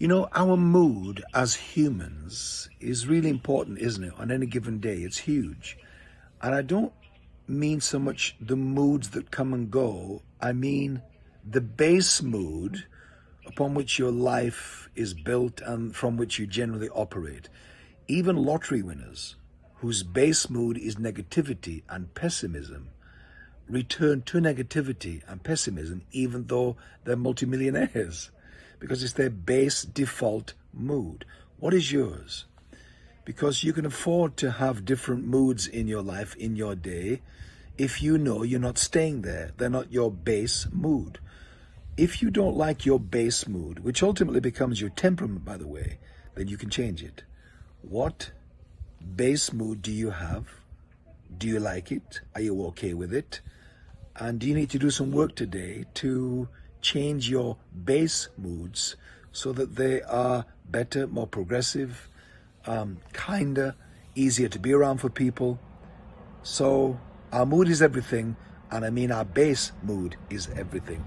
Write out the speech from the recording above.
You know, our mood as humans is really important, isn't it? On any given day, it's huge. And I don't mean so much the moods that come and go, I mean the base mood upon which your life is built and from which you generally operate. Even lottery winners, whose base mood is negativity and pessimism, return to negativity and pessimism even though they're multimillionaires because it's their base default mood. What is yours? Because you can afford to have different moods in your life, in your day, if you know you're not staying there. They're not your base mood. If you don't like your base mood, which ultimately becomes your temperament, by the way, then you can change it. What base mood do you have? Do you like it? Are you okay with it? And do you need to do some work today to change your base moods so that they are better, more progressive, um, kinder, easier to be around for people? So our mood is everything, and I mean our base mood is everything.